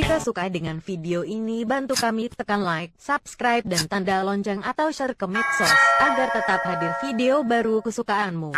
Jika suka dengan video ini bantu kami tekan like, subscribe dan tanda lonceng atau share ke medsos, agar tetap hadir video baru kesukaanmu.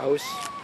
house.